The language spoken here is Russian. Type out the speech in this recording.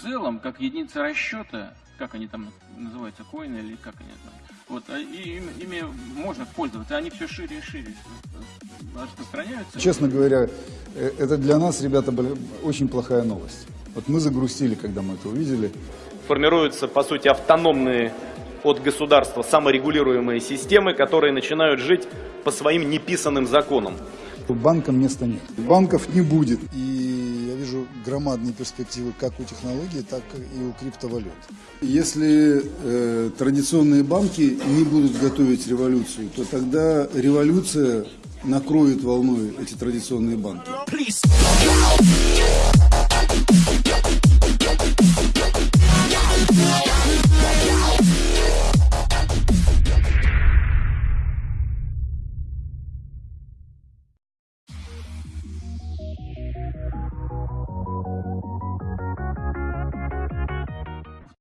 целом, как единица расчета, как они там называются, коины или как они там, вот, а и ими, ими можно пользоваться, они все шире и шире распространяются. Честно говоря, э, это для нас, ребята, была очень плохая новость. Вот мы загрустили, когда мы это увидели. Формируются, по сути, автономные от государства саморегулируемые системы, которые начинают жить по своим неписанным законам. Банкам места нет. Банков не будет. И вижу громадные перспективы как у технологий, так и у криптовалют. Если э, традиционные банки не будут готовить революцию, то тогда революция накроет волной эти традиционные банки.